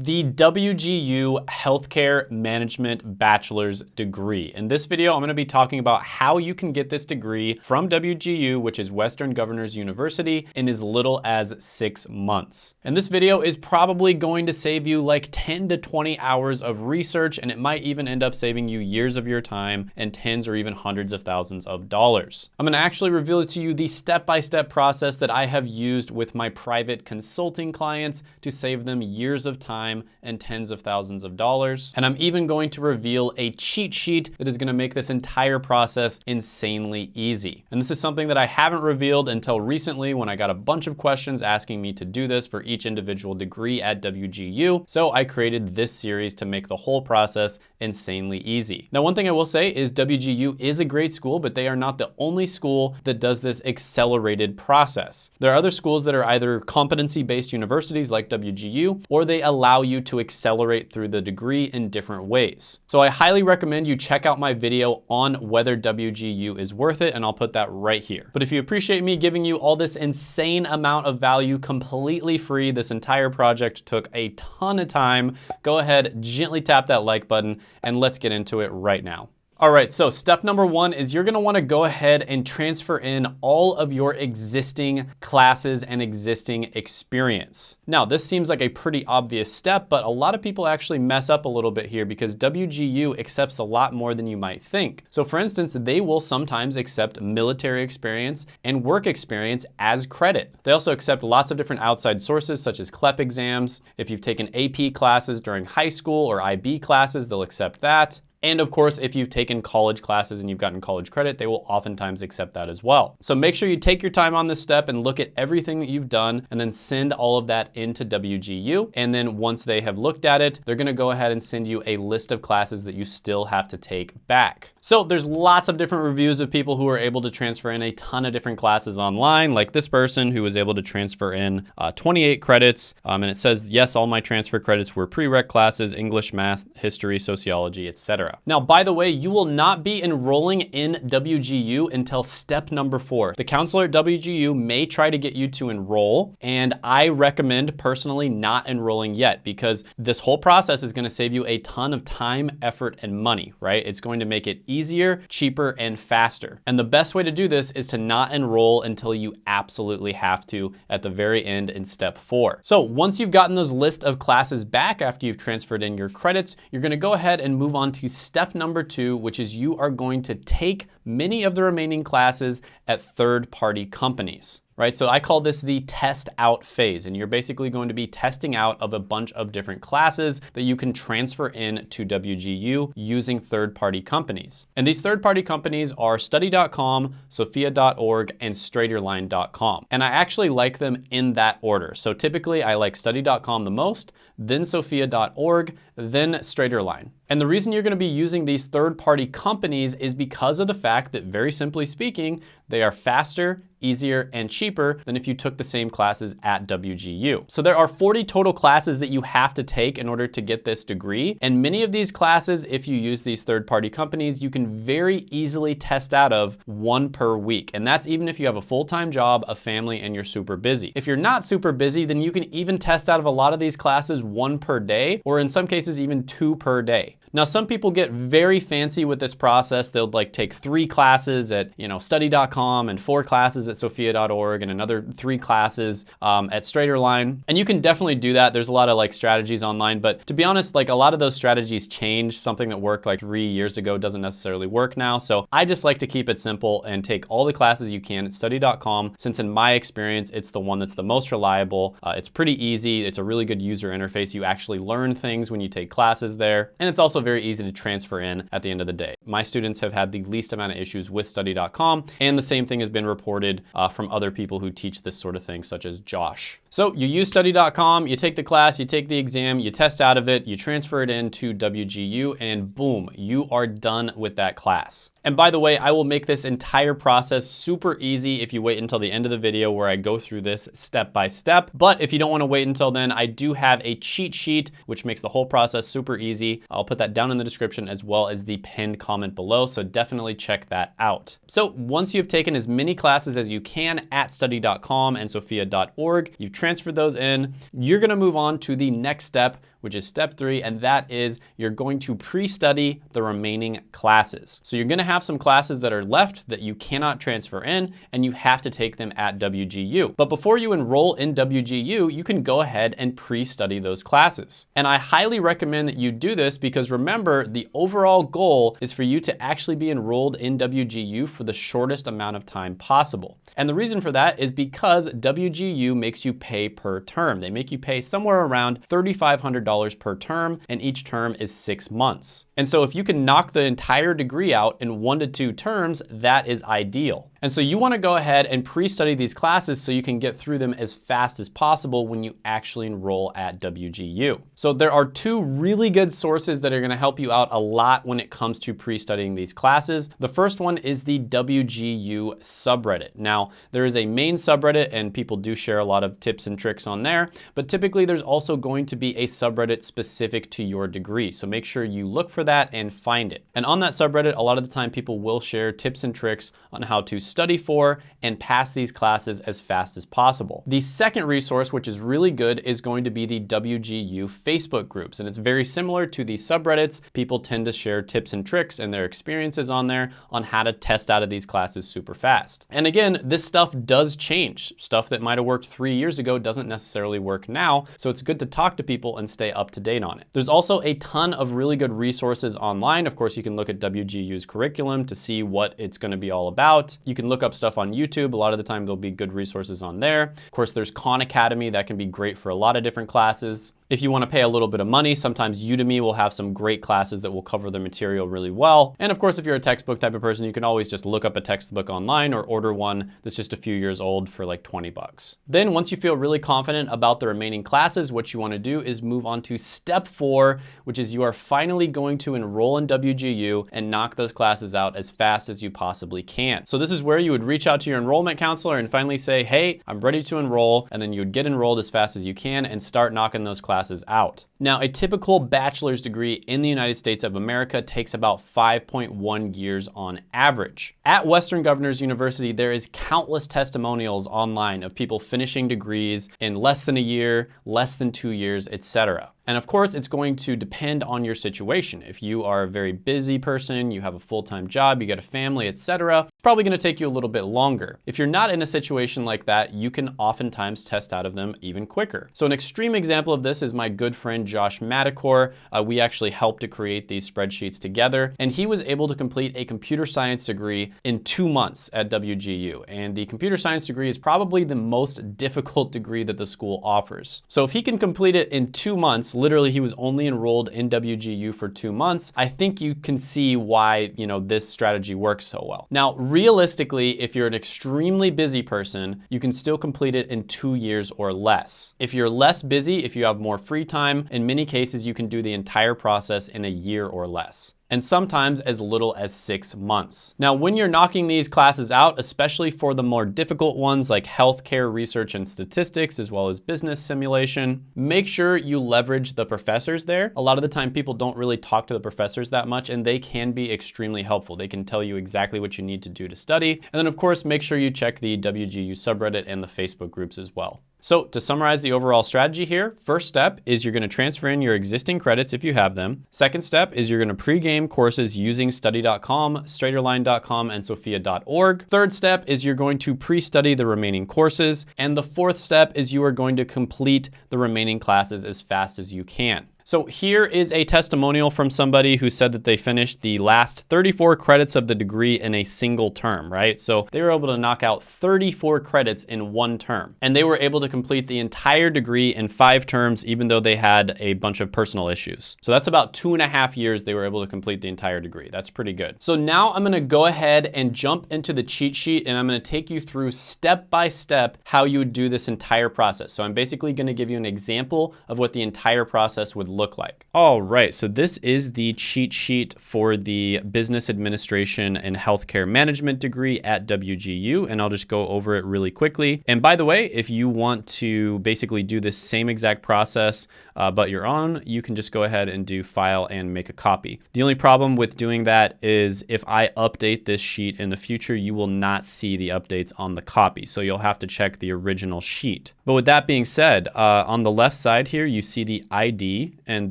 the WGU Healthcare Management Bachelor's degree. In this video, I'm gonna be talking about how you can get this degree from WGU, which is Western Governors University, in as little as six months. And this video is probably going to save you like 10 to 20 hours of research, and it might even end up saving you years of your time and tens or even hundreds of thousands of dollars. I'm gonna actually reveal to you the step-by-step -step process that I have used with my private consulting clients to save them years of time time and tens of thousands of dollars. And I'm even going to reveal a cheat sheet that is gonna make this entire process insanely easy. And this is something that I haven't revealed until recently when I got a bunch of questions asking me to do this for each individual degree at WGU. So I created this series to make the whole process insanely easy. Now, one thing I will say is WGU is a great school, but they are not the only school that does this accelerated process. There are other schools that are either competency-based universities like WGU, or they allow allow you to accelerate through the degree in different ways. So I highly recommend you check out my video on whether WGU is worth it, and I'll put that right here. But if you appreciate me giving you all this insane amount of value completely free, this entire project took a ton of time, go ahead, gently tap that like button, and let's get into it right now. All right, so step number one is you're gonna wanna go ahead and transfer in all of your existing classes and existing experience. Now, this seems like a pretty obvious step, but a lot of people actually mess up a little bit here because WGU accepts a lot more than you might think. So for instance, they will sometimes accept military experience and work experience as credit. They also accept lots of different outside sources such as CLEP exams. If you've taken AP classes during high school or IB classes, they'll accept that. And of course, if you've taken college classes and you've gotten college credit, they will oftentimes accept that as well. So make sure you take your time on this step and look at everything that you've done and then send all of that into WGU. And then once they have looked at it, they're gonna go ahead and send you a list of classes that you still have to take back. So there's lots of different reviews of people who are able to transfer in a ton of different classes online, like this person who was able to transfer in uh, 28 credits. Um, and it says, yes, all my transfer credits were prereq classes, English, math, history, sociology, etc. Now, by the way, you will not be enrolling in WGU until step number four. The counselor at WGU may try to get you to enroll, and I recommend personally not enrolling yet because this whole process is gonna save you a ton of time, effort, and money, right? It's going to make it easier, cheaper, and faster. And the best way to do this is to not enroll until you absolutely have to at the very end in step four. So once you've gotten those list of classes back after you've transferred in your credits, you're gonna go ahead and move on to step number two, which is you are going to take many of the remaining classes at third-party companies right? So I call this the test out phase, and you're basically going to be testing out of a bunch of different classes that you can transfer in to WGU using third-party companies. And these third-party companies are study.com, sophia.org, and straighterline.com. And I actually like them in that order. So typically I like study.com the most, then sophia.org, then straighterline. And the reason you're gonna be using these third-party companies is because of the fact that very simply speaking, they are faster, easier, and cheaper than if you took the same classes at WGU. So there are 40 total classes that you have to take in order to get this degree. And many of these classes, if you use these third-party companies, you can very easily test out of one per week. And that's even if you have a full-time job, a family, and you're super busy. If you're not super busy, then you can even test out of a lot of these classes one per day, or in some cases even two per day. Now, some people get very fancy with this process. They'll like take three classes at, you know, study.com and four classes at sophia.org and another three classes um, at Straighterline. And you can definitely do that. There's a lot of like strategies online, but to be honest, like a lot of those strategies change. Something that worked like three years ago doesn't necessarily work now. So I just like to keep it simple and take all the classes you can at study.com, since in my experience, it's the one that's the most reliable. Uh, it's pretty easy. It's a really good user interface. You actually learn things when you take classes there. And it's also also very easy to transfer in at the end of the day. My students have had the least amount of issues with study.com, and the same thing has been reported uh, from other people who teach this sort of thing, such as Josh. So you use study.com, you take the class, you take the exam, you test out of it, you transfer it into WGU, and boom, you are done with that class. And by the way, I will make this entire process super easy if you wait until the end of the video where I go through this step by step. But if you don't wanna wait until then, I do have a cheat sheet, which makes the whole process super easy. I'll put that down in the description as well as the pinned comment below, so definitely check that out. So once you've taken as many classes as you can at study.com and sophia.org, you've transferred those in, you're gonna move on to the next step, which is step three, and that is you're going to pre-study the remaining classes. So you're gonna have some classes that are left that you cannot transfer in, and you have to take them at WGU. But before you enroll in WGU, you can go ahead and pre-study those classes. And I highly recommend that you do this because remember, the overall goal is for you to actually be enrolled in WGU for the shortest amount of time possible. And the reason for that is because WGU makes you pay per term. They make you pay somewhere around $3,500 per term, and each term is six months. And so if you can knock the entire degree out in one to two terms, that is ideal. And so you wanna go ahead and pre-study these classes so you can get through them as fast as possible when you actually enroll at WGU. So there are two really good sources that are gonna help you out a lot when it comes to pre-studying these classes. The first one is the WGU subreddit. Now, there is a main subreddit and people do share a lot of tips and tricks on there, but typically there's also going to be a subreddit specific to your degree. So make sure you look for that and find it. And on that subreddit, a lot of the time people will share tips and tricks on how to study for and pass these classes as fast as possible. The second resource, which is really good, is going to be the WGU Facebook groups. And it's very similar to the subreddits. People tend to share tips and tricks and their experiences on there on how to test out of these classes super fast. And again, this stuff does change. Stuff that might have worked three years ago doesn't necessarily work now. So it's good to talk to people and stay up to date on it. There's also a ton of really good resources online. Of course, you can look at WGU's curriculum to see what it's gonna be all about. You can look up stuff on YouTube. A lot of the time there'll be good resources on there. Of course, there's Khan Academy that can be great for a lot of different classes. If you want to pay a little bit of money, sometimes Udemy will have some great classes that will cover the material really well. And of course, if you're a textbook type of person, you can always just look up a textbook online or order one that's just a few years old for like 20 bucks. Then once you feel really confident about the remaining classes, what you want to do is move on to step four, which is you are finally going to enroll in WGU and knock those classes out as fast as you possibly can. So this is where you would reach out to your enrollment counselor and finally say, hey, I'm ready to enroll. And then you would get enrolled as fast as you can and start knocking those classes classes out. Now, a typical bachelor's degree in the United States of America takes about 5.1 years on average. At Western Governors University, there is countless testimonials online of people finishing degrees in less than a year, less than two years, etc. And of course, it's going to depend on your situation. If you are a very busy person, you have a full-time job, you got a family, etc., it's probably gonna take you a little bit longer. If you're not in a situation like that, you can oftentimes test out of them even quicker. So an extreme example of this is my good friend Josh Madakor. Uh, we actually helped to create these spreadsheets together, and he was able to complete a computer science degree in two months at WGU. And the computer science degree is probably the most difficult degree that the school offers. So if he can complete it in two months, literally he was only enrolled in WGU for two months, I think you can see why, you know, this strategy works so well. Now, realistically, if you're an extremely busy person, you can still complete it in two years or less. If you're less busy, if you have more free time, in many cases, you can do the entire process in a year or less and sometimes as little as six months. Now, when you're knocking these classes out, especially for the more difficult ones like healthcare research and statistics, as well as business simulation, make sure you leverage the professors there. A lot of the time people don't really talk to the professors that much and they can be extremely helpful. They can tell you exactly what you need to do to study. And then of course, make sure you check the WGU subreddit and the Facebook groups as well. So to summarize the overall strategy here, first step is you're gonna transfer in your existing credits if you have them. Second step is you're gonna pre-game courses using study.com, straighterline.com, and sophia.org. Third step is you're going to pre-study the remaining courses. And the fourth step is you are going to complete the remaining classes as fast as you can. So here is a testimonial from somebody who said that they finished the last 34 credits of the degree in a single term, right? So they were able to knock out 34 credits in one term. And they were able to complete the entire degree in five terms, even though they had a bunch of personal issues. So that's about two and a half years they were able to complete the entire degree. That's pretty good. So now I'm gonna go ahead and jump into the cheat sheet and I'm gonna take you through step by step how you would do this entire process. So I'm basically gonna give you an example of what the entire process would look like. All right, so this is the cheat sheet for the Business Administration and Healthcare Management degree at WGU, and I'll just go over it really quickly. And by the way, if you want to basically do the same exact process, uh, but you're on, you can just go ahead and do file and make a copy. The only problem with doing that is if I update this sheet in the future, you will not see the updates on the copy. So you'll have to check the original sheet. But with that being said, uh, on the left side here, you see the ID and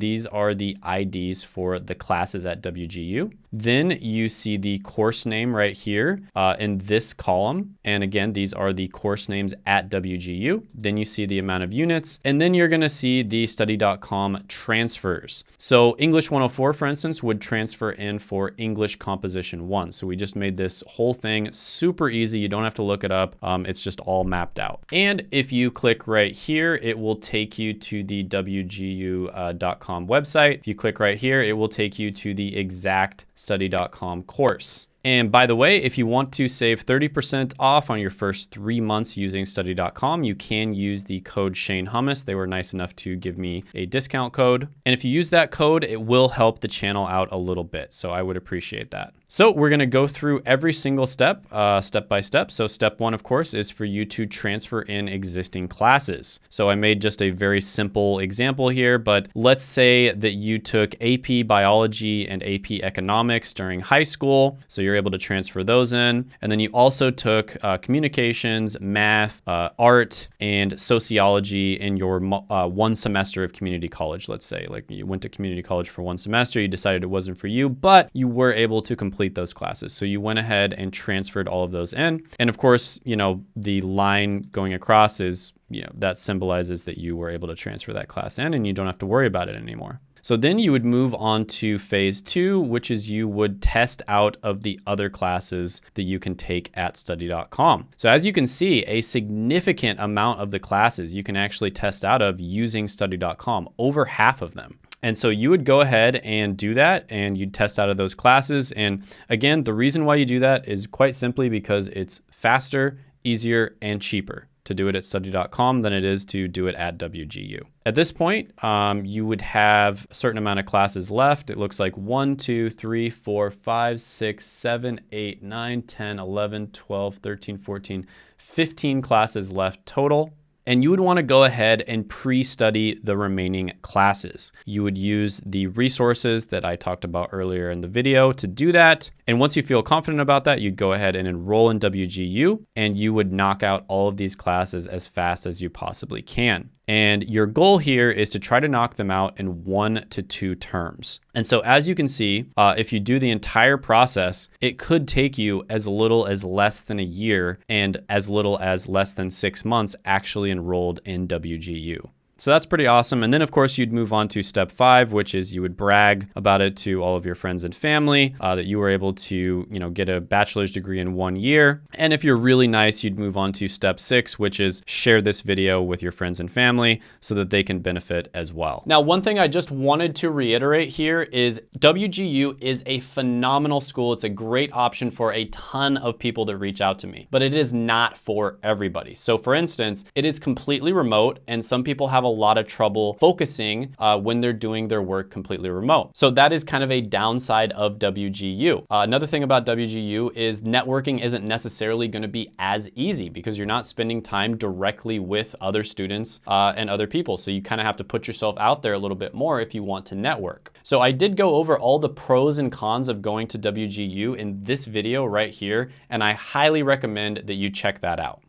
these are the IDs for the classes at WGU. Then you see the course name right here uh, in this column. And again, these are the course names at WGU. Then you see the amount of units, and then you're gonna see the study.com transfers. So English 104, for instance, would transfer in for English Composition 1. So we just made this whole thing super easy. You don't have to look it up. Um, it's just all mapped out. And if you click right here, it will take you to the WGU.com uh, website. If you click right here, it will take you to the exact study.com course. And by the way, if you want to save 30% off on your first three months using study.com, you can use the code Shane Hummus. They were nice enough to give me a discount code. And if you use that code, it will help the channel out a little bit. So I would appreciate that. So we're gonna go through every single step, uh, step by step. So step one, of course, is for you to transfer in existing classes. So I made just a very simple example here, but let's say that you took AP Biology and AP Economics during high school. So you're able to transfer those in. And then you also took uh, communications, math, uh, art, and sociology in your uh, one semester of community college, let's say. Like you went to community college for one semester, you decided it wasn't for you, but you were able to complete those classes. So you went ahead and transferred all of those in. And of course, you know, the line going across is, you know, that symbolizes that you were able to transfer that class in and you don't have to worry about it anymore. So then you would move on to phase two, which is you would test out of the other classes that you can take at study.com. So as you can see, a significant amount of the classes you can actually test out of using study.com, over half of them. And so you would go ahead and do that and you'd test out of those classes. And again, the reason why you do that is quite simply because it's faster, easier, and cheaper to do it at study.com than it is to do it at WGU. At this point, um, you would have a certain amount of classes left. It looks like 1, 2, 3, 4, 5, 6, 7, 8, 9, 10, 11, 12, 13, 14, 15 classes left total and you would want to go ahead and pre-study the remaining classes. You would use the resources that I talked about earlier in the video to do that. And once you feel confident about that, you'd go ahead and enroll in WGU and you would knock out all of these classes as fast as you possibly can. And your goal here is to try to knock them out in one to two terms. And so as you can see, uh, if you do the entire process, it could take you as little as less than a year and as little as less than six months actually enrolled in WGU. So that's pretty awesome. And then of course you'd move on to step five, which is you would brag about it to all of your friends and family uh, that you were able to, you know, get a bachelor's degree in one year. And if you're really nice, you'd move on to step six, which is share this video with your friends and family so that they can benefit as well. Now, one thing I just wanted to reiterate here is WGU is a phenomenal school. It's a great option for a ton of people that reach out to me, but it is not for everybody. So for instance, it is completely remote and some people have lot of trouble focusing uh, when they're doing their work completely remote. So that is kind of a downside of WGU. Uh, another thing about WGU is networking isn't necessarily gonna be as easy because you're not spending time directly with other students uh, and other people. So you kind of have to put yourself out there a little bit more if you want to network. So I did go over all the pros and cons of going to WGU in this video right here, and I highly recommend that you check that out.